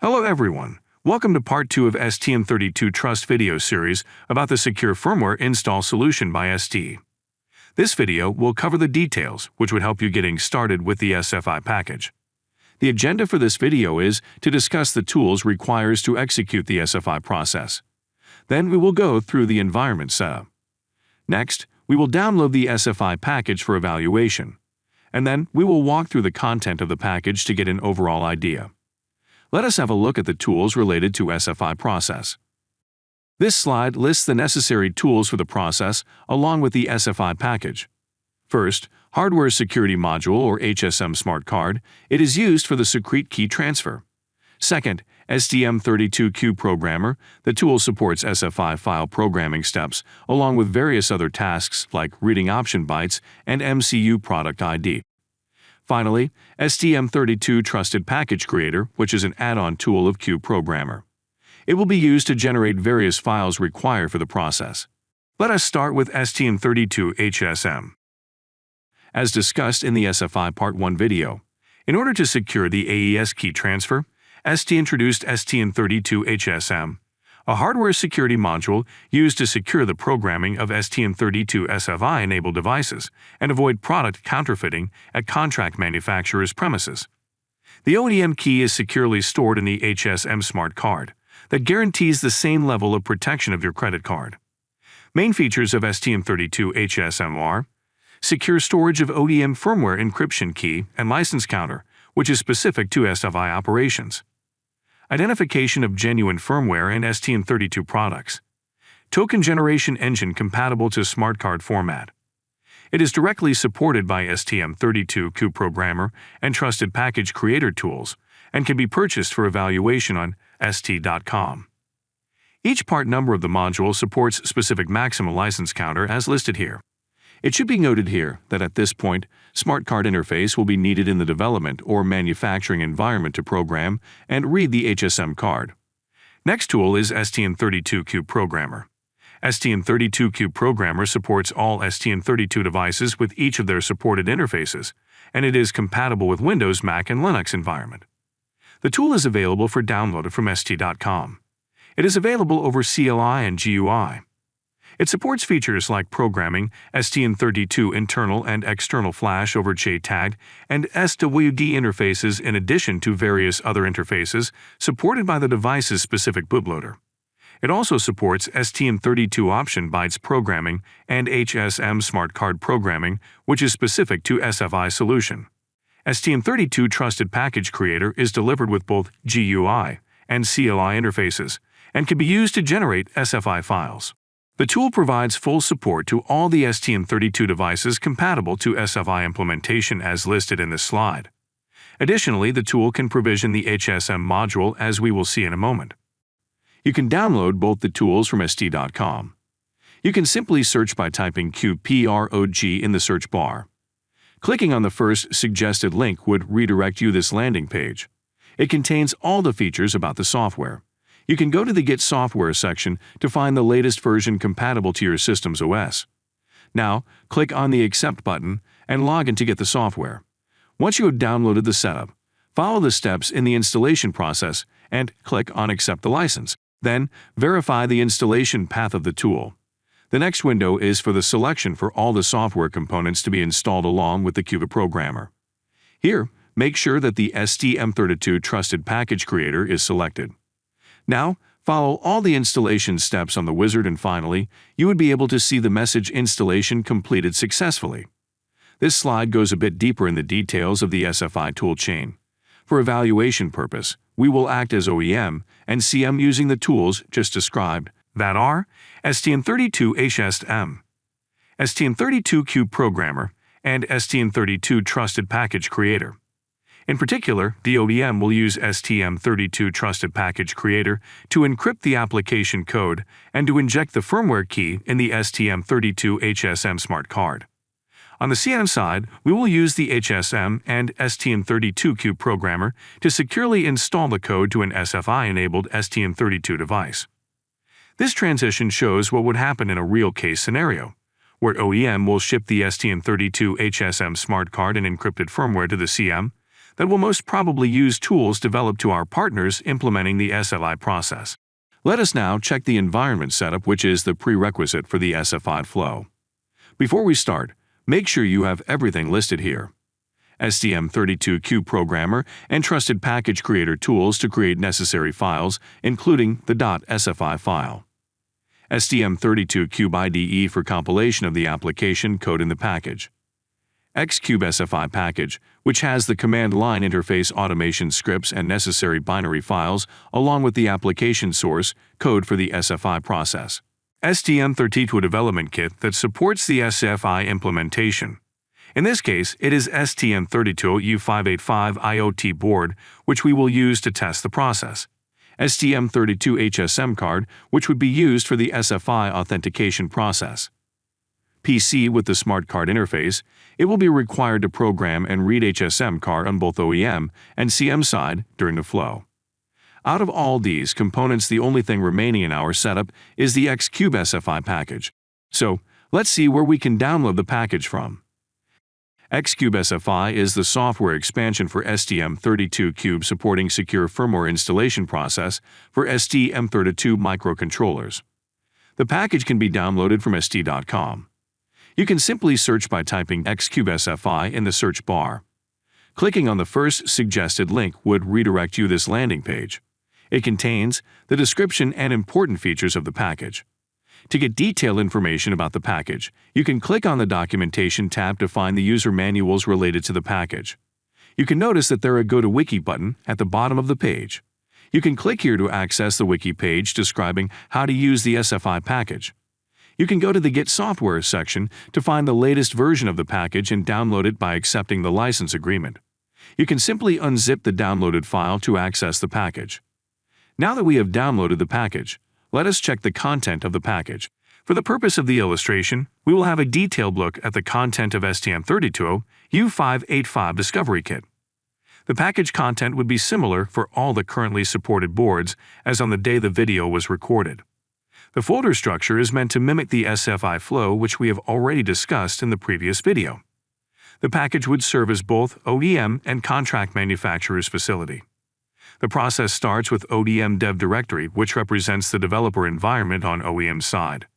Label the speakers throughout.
Speaker 1: Hello everyone. Welcome to part 2 of STM32 Trust video series about the secure firmware install solution by ST. This video will cover the details which would help you getting started with the SFI package. The agenda for this video is to discuss the tools requires to execute the SFI process. Then we will go through the environment setup. Next, we will download the SFI package for evaluation. And then we will walk through the content of the package to get an overall idea. Let us have a look at the tools related to SFI process. This slide lists the necessary tools for the process along with the SFI package. First, Hardware Security Module or HSM Smart Card. It is used for the secret key transfer. Second, STM32Cube Programmer. The tool supports SFI file programming steps along with various other tasks like reading option bytes and MCU product ID. Finally, STM32 Trusted Package Creator, which is an add-on tool of Cube Programmer. It will be used to generate various files required for the process. Let us start with STM32 HSM. As discussed in the SFI Part 1 video, in order to secure the AES key transfer, ST introduced STM32 HSM, a hardware security module used to secure the programming of STM32 SFI-enabled devices and avoid product counterfeiting at contract manufacturers' premises. The OEM key is securely stored in the HSM Smart Card that guarantees the same level of protection of your credit card. Main features of STM32 HSM are secure storage of OEM firmware encryption key and license counter, which is specific to SFI operations, identification of genuine firmware and STM32 products, token generation engine compatible to smart card format. It is directly supported by STM32 Cube Programmer and Trusted Package Creator tools and can be purchased for evaluation on ST.com. Each part number of the module supports specific maximum license counter as listed here. It should be noted here that at this point, Smart Card interface will be needed in the development or manufacturing environment to program and read the HSM card. Next tool is STM32 Cube Programmer. STM32 Cube Programmer supports all STM32 devices with each of their supported interfaces, and it is compatible with Windows, Mac, and Linux environment. The tool is available for download from ST.com. It is available over CLI and GUI. It supports features like programming, STM32 internal and external flash over JTAG, and SWD interfaces in addition to various other interfaces supported by the device's specific bootloader. It also supports STM32 option bytes programming and HSM smart card programming, which is specific to SFI solution. STM32 Trusted Package Creator is delivered with both GUI and CLI interfaces and can be used to generate SFI files. The tool provides full support to all the STM32 devices compatible to SFI implementation as listed in this slide. Additionally, the tool can provision the HSM module as we will see in a moment. You can download both the tools from ST.com. You can simply search by typing CubeProg in the search bar. Clicking on the first suggested link would redirect you this landing page. It contains all the features about the software. You can go to the Get Software section to find the latest version compatible to your system's OS. Now, click on the Accept button and log in to get the software. Once you have downloaded the setup, follow the steps in the installation process and click on Accept the license. Then, verify the installation path of the tool. The next window is for the selection for all the software components to be installed along with the Cube Programmer. Here, make sure that the STM32 Trusted Package Creator is selected. Now, follow all the installation steps on the wizard and finally, you would be able to see the message installation completed successfully. This slide goes a bit deeper in the details of the SFI toolchain. For evaluation purpose, we will act as OEM and CM using the tools just described, that are STM32 HSM, STM32 Cube Programmer, and STM32 Trusted Package Creator. In particular, the OEM will use STM32 Trusted Package Creator to encrypt the application code and to inject the firmware key in the STM32 HSM smart card. On the CM side, we will use the HSM and STM32 Cube programmer to securely install the code to an SFI-enabled STM32 device. This transition shows what would happen in a real case scenario, where OEM will ship the STM32 HSM smart card and encrypted firmware to the CM that will most probably use tools developed to our partners implementing the SFI process. Let us now check the environment setup which is the prerequisite for the SFI flow. Before we start, make sure you have everything listed here. STM32Cube programmer and trusted package creator tools to create necessary files, including the .sfi file. STM32Cube IDE for compilation of the application code in the package. Xcube SFI package, which has the command line interface automation scripts and necessary binary files, along with the application source code for the SFI process. STM32 development kit that supports the SFI implementation. In this case, it is STM32U585 IoT board, which we will use to test the process. STM32 HSM card, which would be used for the SFI authentication process. PC with the smart card interface, it will be required to program and read HSM card on both OEM and CM side during the flow. Out of all these components, the only thing remaining in our setup is the Xcube SFI package. So, let's see where we can download the package from. Xcube SFI is the software expansion for STM32Cube supporting secure firmware installation process for STM32 microcontrollers. The package can be downloaded from ST.com. You can simply search by typing Xcube SFI in the search bar. Clicking on the first suggested link would redirect you this landing page. It contains the description and important features of the package. To get detailed information about the package, you can click on the Documentation tab to find the user manuals related to the package. You can notice that there is a Go to Wiki button at the bottom of the page. You can click here to access the wiki page describing how to use the SFI package. You can go to the Get Software section to find the latest version of the package and download it by accepting the license agreement. You can simply unzip the downloaded file to access the package. Now that we have downloaded the package, let us check the content of the package. For the purpose of the illustration, we will have a detailed look at the content of STM32 U585 Discovery Kit. The package content would be similar for all the currently supported boards as on the day the video was recorded. The folder structure is meant to mimic the SFI flow which we have already discussed in the previous video. The package would serve as both OEM and contract manufacturer's facility. The process starts with OEM Dev Directory, which represents the developer environment on OEM side.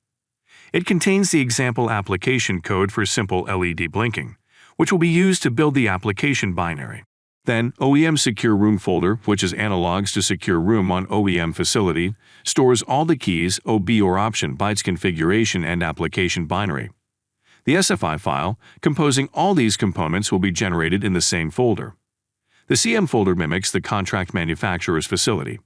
Speaker 1: It contains the example application code for simple LED blinking, which will be used to build the application binary. Then, OEM Secure Room folder, which is analogs to Secure Room on OEM facility, stores all the keys, OB or option bytes configuration and application binary. The SFI file, composing all these components, will be generated in the same folder. The CM folder mimics the contract manufacturer's facility.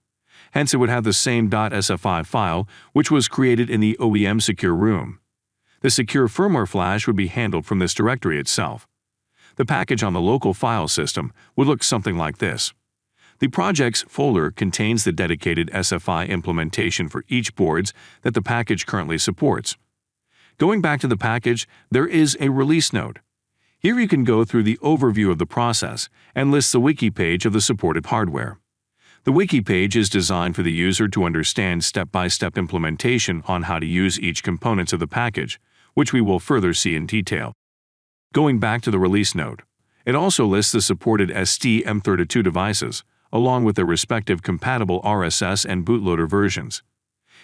Speaker 1: Hence, it would have the same .sfi file which was created in the OEM secure room. The secure firmware flash would be handled from this directory itself. The package on the local file system would look something like this. The projects folder contains the dedicated SFI implementation for each boards that the package currently supports. Going back to the package, there is a release note. Here you can go through the overview of the process and list the wiki page of the supported hardware. The wiki page is designed for the user to understand step-by-step -step implementation on how to use each components of the package, which we will further see in detail. Going back to the release note, it also lists the supported STM32 devices, along with their respective compatible RSS and bootloader versions.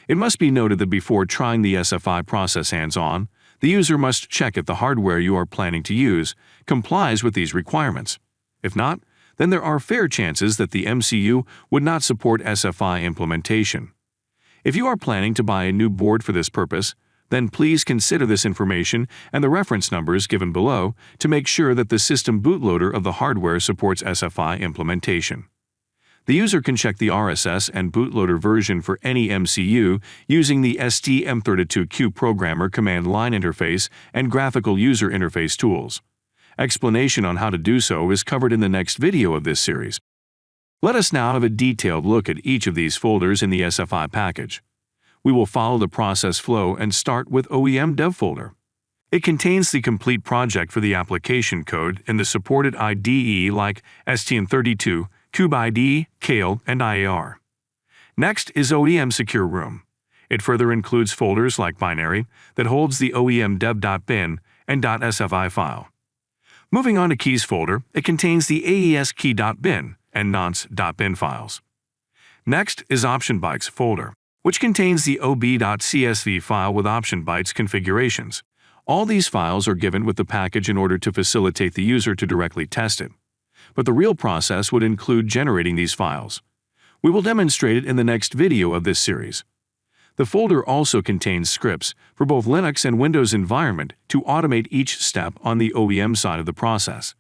Speaker 1: It must be noted that before trying the SFI process hands-on, the user must check if the hardware you are planning to use complies with these requirements. If not, then there are fair chances that the MCU would not support SFI implementation. If you are planning to buy a new board for this purpose, then please consider this information and the reference numbers given below to make sure that the system bootloader of the hardware supports SFI implementation. The user can check the RSS and bootloader version for any MCU using the STM32Cube Programmer command line interface and graphical user interface tools. Explanation on how to do so is covered in the next video of this series. Let us now have a detailed look at each of these folders in the SFI package. We will follow the process flow and start with OEM Dev folder. It contains the complete project for the application code and the supported IDE like STM32, CubeIDE, Keil, and IAR. Next is OEM Secure Room. It further includes folders like binary that holds the OEM dev.bin and .sfi file. Moving on to keys folder, it contains the AES key.bin and nonce.bin files. Next is option bytes folder, which contains the ob.csv file with option bytes configurations. All these files are given with the package in order to facilitate the user to directly test it. But the real process would include generating these files. We will demonstrate it in the next video of this series. The folder also contains scripts for both Linux and Windows environment to automate each step on the OEM side of the process.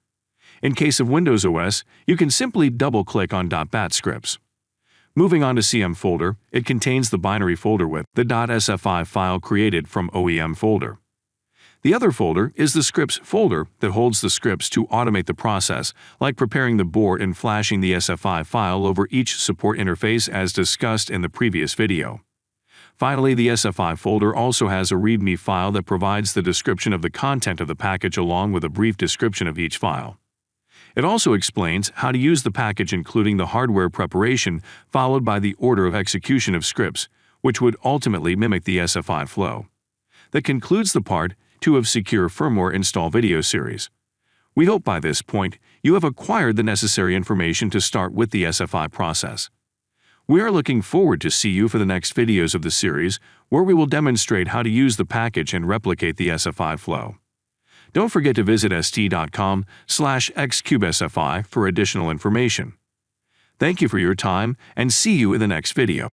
Speaker 1: In case of Windows OS, you can simply double-click on .bat scripts. Moving on to CM folder, it contains the binary folder with the .sfi file created from OEM folder. The other folder is the scripts folder that holds the scripts to automate the process, like preparing the board and flashing the SFI file over each support interface as discussed in the previous video. Finally, the SFI folder also has a README file that provides the description of the content of the package along with a brief description of each file. It also explains how to use the package including the hardware preparation followed by the order of execution of scripts, which would ultimately mimic the SFI flow. That concludes the part 2 of Secure Firmware Install video series. We hope by this point you have acquired the necessary information to start with the SFI process. We are looking forward to see you for the next videos of the series where we will demonstrate how to use the package and replicate the SFI flow. Don't forget to visit st.com slash xcubesfi for additional information. Thank you for your time and see you in the next video.